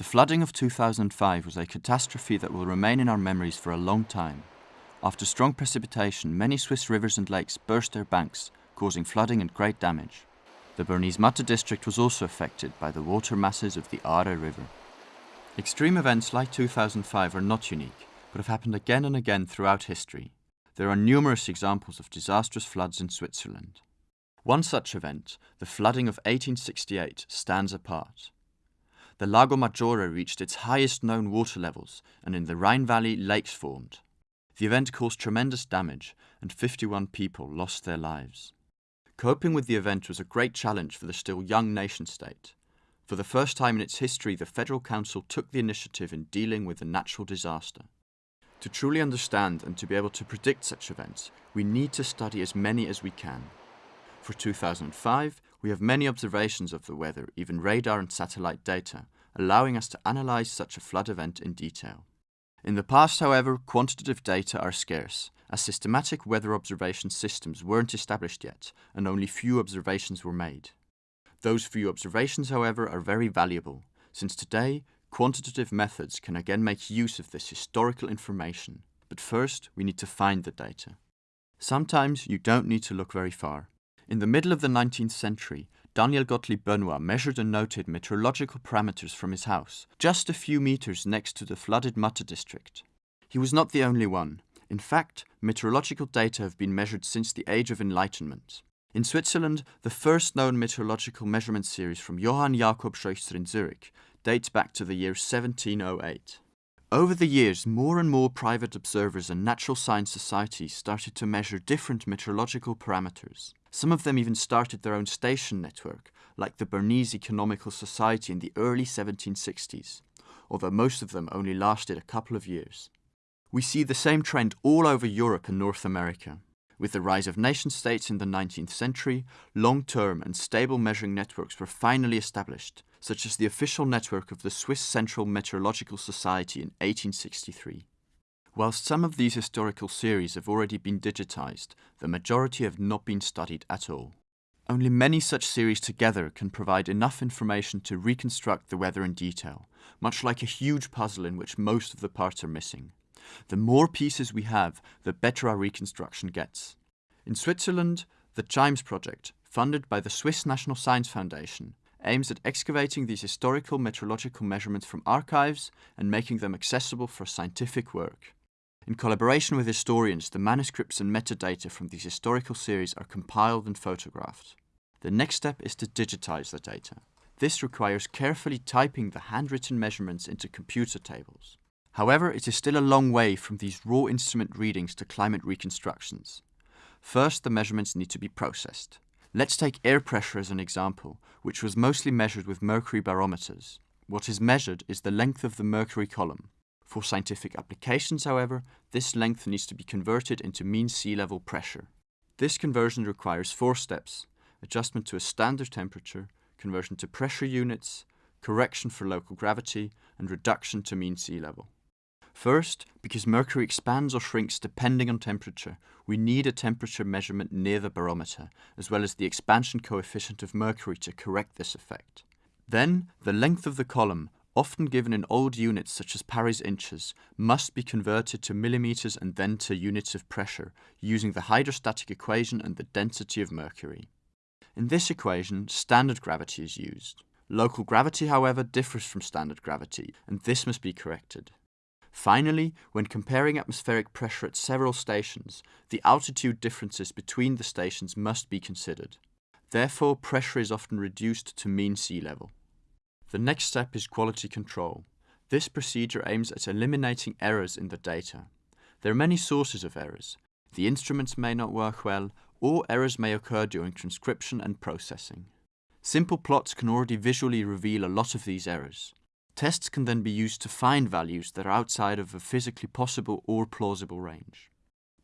The flooding of 2005 was a catastrophe that will remain in our memories for a long time. After strong precipitation, many Swiss rivers and lakes burst their banks, causing flooding and great damage. The Bernese Matte district was also affected by the water masses of the Aare River. Extreme events like 2005 are not unique, but have happened again and again throughout history. There are numerous examples of disastrous floods in Switzerland. One such event, the flooding of 1868, stands apart. The Lago Maggiore reached its highest known water levels, and in the Rhine Valley, lakes formed. The event caused tremendous damage, and 51 people lost their lives. Coping with the event was a great challenge for the still young nation state. For the first time in its history, the Federal Council took the initiative in dealing with a natural disaster. To truly understand and to be able to predict such events, we need to study as many as we can. For 2005, we have many observations of the weather, even radar and satellite data, allowing us to analyze such a flood event in detail. In the past, however, quantitative data are scarce, as systematic weather observation systems weren't established yet, and only few observations were made. Those few observations, however, are very valuable, since today quantitative methods can again make use of this historical information. But first, we need to find the data. Sometimes you don't need to look very far. In the middle of the 19th century, Daniel Gottlieb Benoit measured and noted meteorological parameters from his house, just a few meters next to the flooded Matte district. He was not the only one. In fact, meteorological data have been measured since the Age of Enlightenment. In Switzerland, the first known meteorological measurement series from Johann Jakob Scheuchzer in Zurich dates back to the year 1708. Over the years, more and more private observers and natural science societies started to measure different meteorological parameters. Some of them even started their own station network, like the Bernese Economical Society in the early 1760s, although most of them only lasted a couple of years. We see the same trend all over Europe and North America. With the rise of nation states in the 19th century, long-term and stable measuring networks were finally established, such as the official network of the Swiss Central Meteorological Society in 1863. Whilst some of these historical series have already been digitized, the majority have not been studied at all. Only many such series together can provide enough information to reconstruct the weather in detail, much like a huge puzzle in which most of the parts are missing. The more pieces we have, the better our reconstruction gets. In Switzerland, the CHIMES project, funded by the Swiss National Science Foundation, aims at excavating these historical meteorological measurements from archives and making them accessible for scientific work. In collaboration with historians, the manuscripts and metadata from these historical series are compiled and photographed. The next step is to digitize the data. This requires carefully typing the handwritten measurements into computer tables. However, it is still a long way from these raw instrument readings to climate reconstructions. First, the measurements need to be processed. Let's take air pressure as an example, which was mostly measured with mercury barometers. What is measured is the length of the mercury column. For scientific applications, however, this length needs to be converted into mean sea level pressure. This conversion requires four steps. Adjustment to a standard temperature, conversion to pressure units, correction for local gravity, and reduction to mean sea level. First, because mercury expands or shrinks depending on temperature, we need a temperature measurement near the barometer, as well as the expansion coefficient of mercury to correct this effect. Then, the length of the column, often given in old units such as Paris inches, must be converted to millimeters and then to units of pressure, using the hydrostatic equation and the density of mercury. In this equation, standard gravity is used. Local gravity, however, differs from standard gravity, and this must be corrected. Finally, when comparing atmospheric pressure at several stations, the altitude differences between the stations must be considered. Therefore, pressure is often reduced to mean sea level. The next step is quality control. This procedure aims at eliminating errors in the data. There are many sources of errors. The instruments may not work well, or errors may occur during transcription and processing. Simple plots can already visually reveal a lot of these errors. Tests can then be used to find values that are outside of a physically possible or plausible range.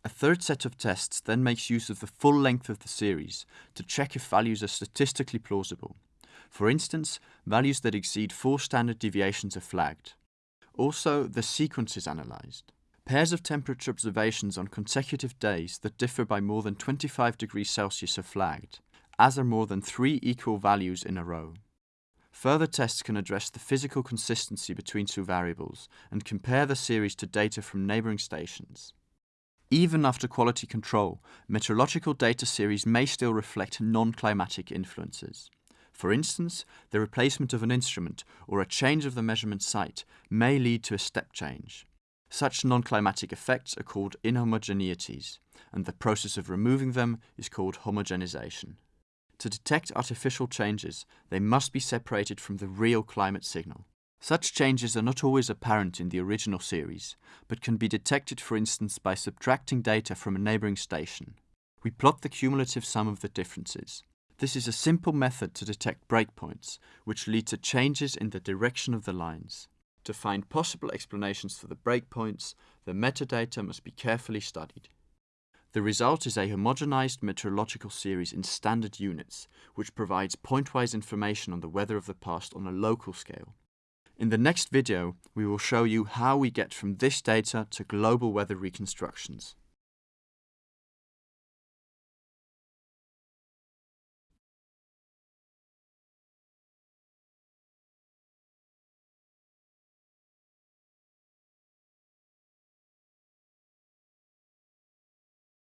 A third set of tests then makes use of the full length of the series to check if values are statistically plausible. For instance, values that exceed four standard deviations are flagged. Also, the sequence is analysed. Pairs of temperature observations on consecutive days that differ by more than 25 degrees Celsius are flagged, as are more than three equal values in a row. Further tests can address the physical consistency between two variables and compare the series to data from neighbouring stations. Even after quality control, meteorological data series may still reflect non-climatic influences. For instance, the replacement of an instrument or a change of the measurement site may lead to a step change. Such non-climatic effects are called inhomogeneities, and the process of removing them is called homogenization. To detect artificial changes, they must be separated from the real climate signal. Such changes are not always apparent in the original series, but can be detected for instance by subtracting data from a neighbouring station. We plot the cumulative sum of the differences. This is a simple method to detect breakpoints, which lead to changes in the direction of the lines. To find possible explanations for the breakpoints, the metadata must be carefully studied. The result is a homogenized meteorological series in standard units, which provides pointwise information on the weather of the past on a local scale. In the next video, we will show you how we get from this data to global weather reconstructions.